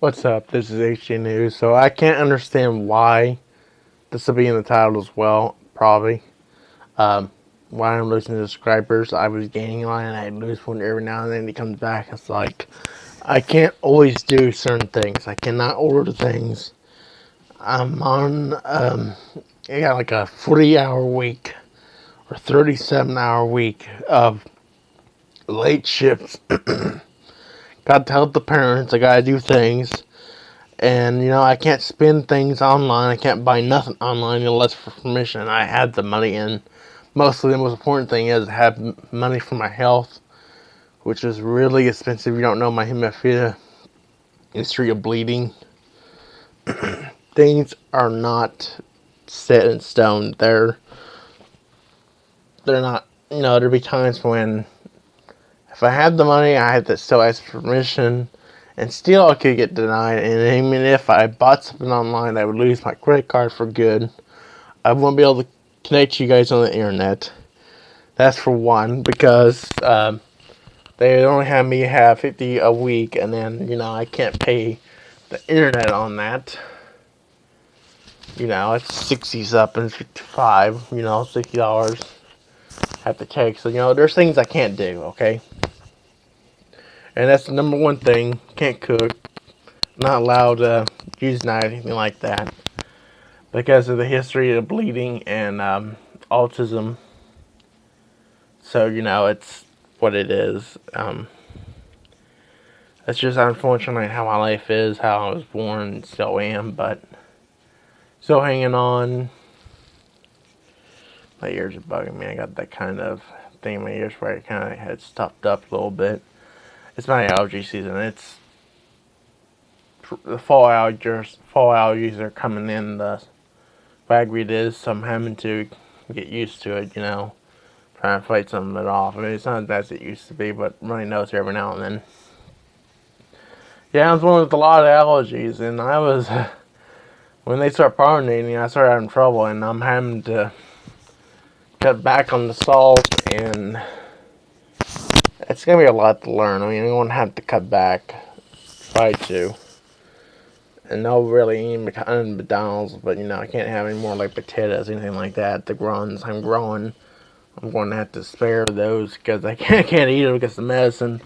What's up? This is HG News. So I can't understand why this will be in the title as well, probably. Um, why I'm losing subscribers. I was gaining line and I lose one every now and then. He comes back. It's like I can't always do certain things. I cannot order things. I'm on. Um, I got like a 40 hour week or 37 hour week of late shifts. Gotta tell the parents I gotta do things. And, you know, I can't spend things online. I can't buy nothing online unless for permission. I had the money and mostly the most important thing is have money for my health, which is really expensive. You don't know my hemophilia history of bleeding. things are not set in stone. They're they're not you know, there'll be times when if I had the money, I had to still ask permission, and still I could get denied. And even if I bought something online, I would lose my credit card for good. I won't be able to connect you guys on the internet. That's for one, because um, they only have me have 50 a week, and then, you know, I can't pay the internet on that. You know, it's 60 something, 55, you know, $60 have to take. So, you know, there's things I can't do, okay? And that's the number one thing. Can't cook. Not allowed to use knife, anything like that. Because of the history of bleeding and um, autism. So, you know, it's what it is. Um, it's just unfortunately how my life is, how I was born, still am, but still hanging on. My ears are bugging me. I got that kind of thing in my ears where it kind of had stuffed up a little bit it's my allergy season. It's the fall allergies. Fall allergies are coming in. The ragweed is, so I'm having to get used to it. You know, trying to fight some of it off. I mean, it's not as it used to be, but running nose every now and then. Yeah, I was one with a lot of allergies, and I was when they start pollinating, I started having trouble, and I'm having to cut back on the salt and it's gonna be a lot to learn. I mean, I'm gonna have to cut back, try to. And no really eat McDonald's, but you know, I can't have any more like potatoes, anything like that. The runs I'm growing, I'm going to have to spare those because I can't, can't eat them because the medicine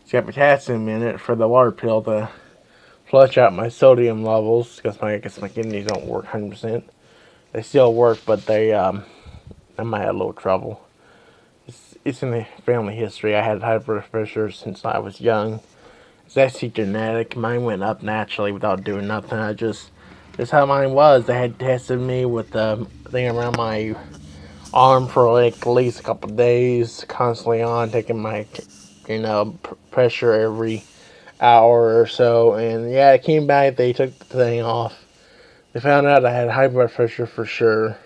it's got potassium in it for the water pill to flush out my sodium levels because my I guess my kidneys don't work 100%. They still work, but they um, I might have a little trouble it's in the family history. I had high blood pressure since I was young. It's actually genetic. Mine went up naturally without doing nothing. I just, that's how mine was. They had tested me with the thing around my arm for like at least a couple days, constantly on, taking my, you know, pressure every hour or so. And yeah, it came back. They took the thing off. They found out I had high blood pressure for sure.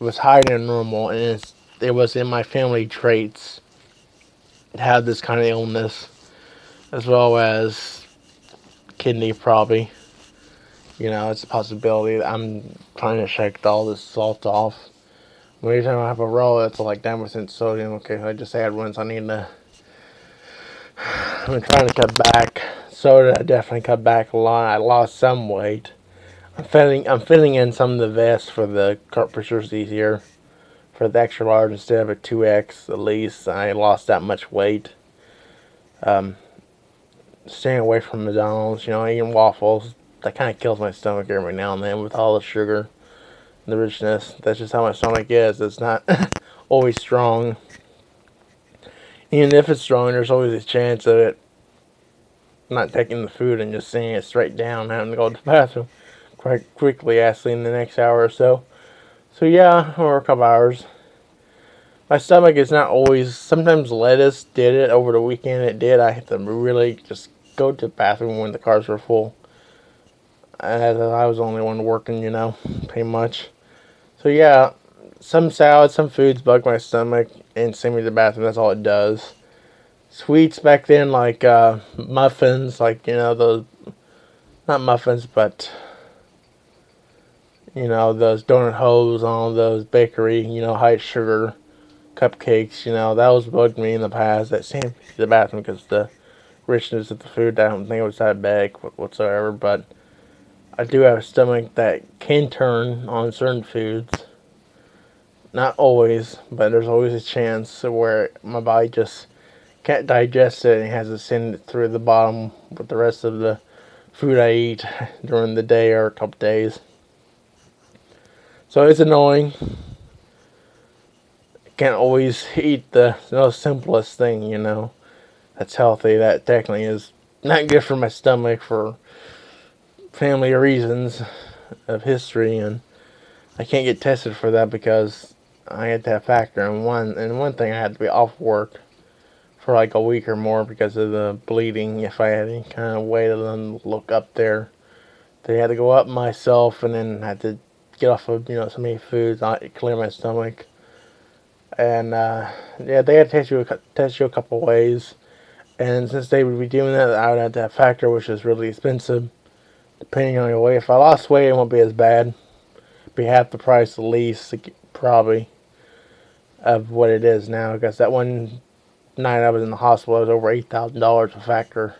It was higher than normal, and it's it was in my family traits to have this kind of illness, as well as kidney probably. You know, it's a possibility. I'm trying to shake all this salt off. Every time I have a roll, it's like 10% sodium. Okay, I just had one, so I need to. I'm trying to cut back. Soda, I definitely cut back a lot. I lost some weight. I'm filling. I'm filling in some of the vests for the cartridges easier for the extra large instead of a 2X at least. I lost that much weight. Um, staying away from McDonald's, you know, eating waffles, that kind of kills my stomach every now and then with all the sugar and the richness. That's just how my stomach is. It's not always strong. Even if it's strong, there's always a chance of it not taking the food and just seeing it straight down, having to go to the bathroom quite quickly, actually, in the next hour or so. So yeah, or a couple hours. My stomach is not always, sometimes lettuce did it over the weekend, it did. I had to really just go to the bathroom when the cars were full. I was the only one working, you know, pretty much. So yeah, some salads, some foods bug my stomach and send me to the bathroom, that's all it does. Sweets back then, like uh, muffins, like, you know, those, not muffins, but you know, those donut holes on those bakery, you know, high sugar cupcakes, you know, that was bugged me in the past. That same the bathroom because the richness of the food. I don't think it was diabetic whatsoever, but I do have a stomach that can turn on certain foods. Not always, but there's always a chance where my body just can't digest it and has to send it through the bottom with the rest of the food I eat during the day or a couple days. So it's annoying. Can't always eat the, simplest thing, you know. That's healthy. That technically is not good for my stomach for family reasons of history and I can't get tested for that because I had to have factor and one and one thing I had to be off work for like a week or more because of the bleeding if I had any kind of way to look up there. They had to go up myself and then had to get off of, you know, so many foods, not clear my stomach. And uh, yeah, they had to test you, test you a couple ways. And since they would be doing that, I would have that factor, which is really expensive depending on your weight. If I lost weight, it won't be as bad. Be half the price at least, probably, of what it is now. Because that one night I was in the hospital, it was over $8,000 a factor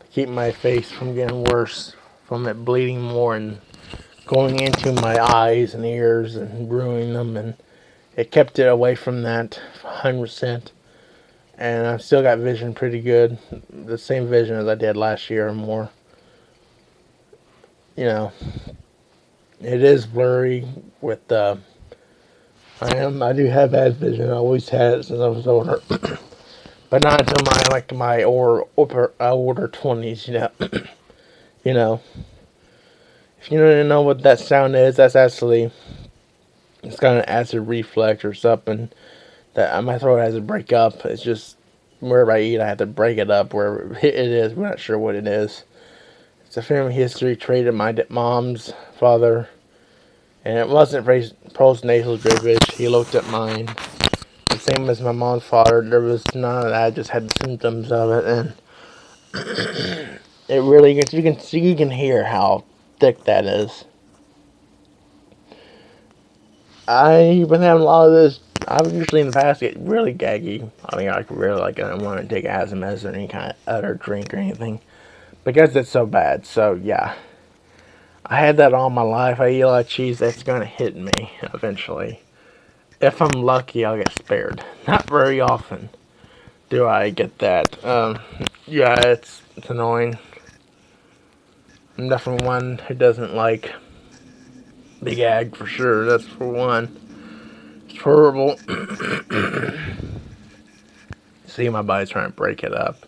to keep my face from getting worse, from it bleeding more and going into my eyes and ears and ruining them. And it kept it away from that 100%. And I've still got vision pretty good. The same vision as I did last year or more you know, it is blurry with, uh, I am, I do have bad vision. I always had it since I was older. but not until my, like, my or, upper, older 20s, you know. you know. If you don't know what that sound is, that's actually, it's got an acid reflux or something. That uh, my throat has to break up. It's just, wherever I eat, I have to break it up. Wherever it is, we're not sure what it is. It's a family history trait of my mom's father. And it wasn't postnasal dribblage. He looked at mine. The same as my mom's father. There was none of that. I just had the symptoms of it. And it really, you can, see you can hear how thick that is. I've been having a lot of this. I've usually in the past get really gaggy. I mean, I really like I don't want to take asthma medicine or any kind of other drink or anything because it's so bad. So yeah, I had that all my life. I eat a lot of cheese. That's going to hit me eventually. If I'm lucky, I'll get spared. Not very often do I get that. Um, yeah, it's, it's annoying. I'm definitely one who doesn't like Big Ag for sure. That's for one. It's horrible. See, my body's trying to break it up.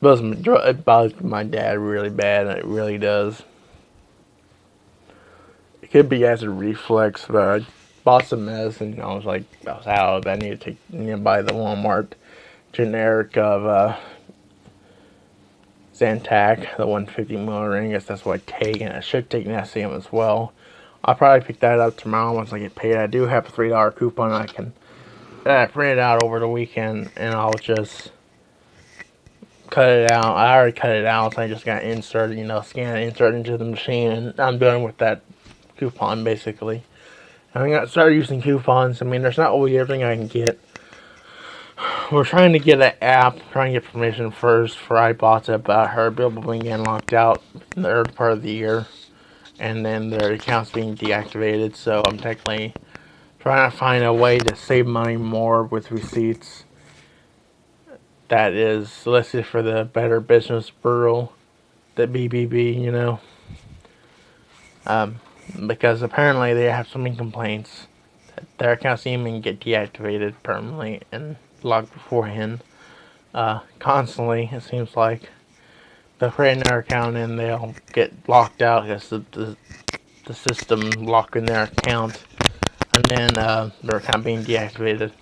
It bothers my dad really bad, it really does. It could be acid reflux, but I bought some medicine. I was like, I was out. I need to you know, buy the Walmart generic of uh, Zantac, the 150 milligram. I guess that's what I take, and I should take Nexium as well. I'll probably pick that up tomorrow once I get paid. I do have a $3 coupon I can uh, print it out over the weekend, and I'll just cut it out. I already cut it out, so I just got inserted, you know, scan it, insert into the machine, and I'm done with that coupon, basically. And I got started using coupons. I mean, there's not always everything I can get. We're trying to get an app, trying to get permission first for iBots about her billable being getting locked out in the early part of the year. And then their accounts being deactivated, so I'm technically trying to find a way to save money more with receipts that is listed for the Better Business Bureau, the BBB, you know. Um, because apparently they have so many complaints that their accounts even get deactivated permanently and locked beforehand. Uh, constantly, it seems like. They'll create their account and they'll get locked out because the, the, the system locking their account and then uh, their account being deactivated.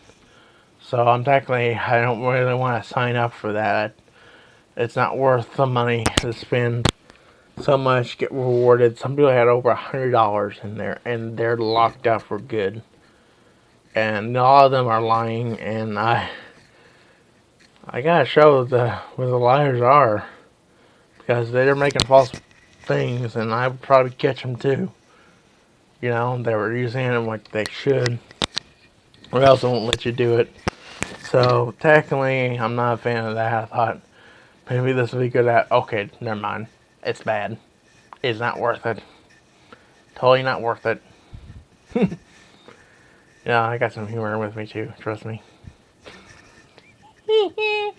So I'm technically, I don't really want to sign up for that. It's not worth the money to spend so much, get rewarded. Some people had over a hundred dollars in there and they're locked out for good. And all of them are lying and I I gotta show the where the liars are. Because they're making false things and I would probably catch them too. You know, they were using them like they should. Or else they won't let you do it. So technically, I'm not a fan of that. I thought maybe this would be good at. Okay, never mind. It's bad. It's not worth it. Totally not worth it. yeah, I got some humor with me too. Trust me. if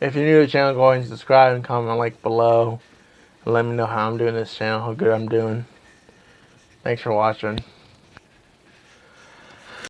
you're new to the channel, go ahead and subscribe and comment like below. Let me know how I'm doing this channel, how good I'm doing. Thanks for watching.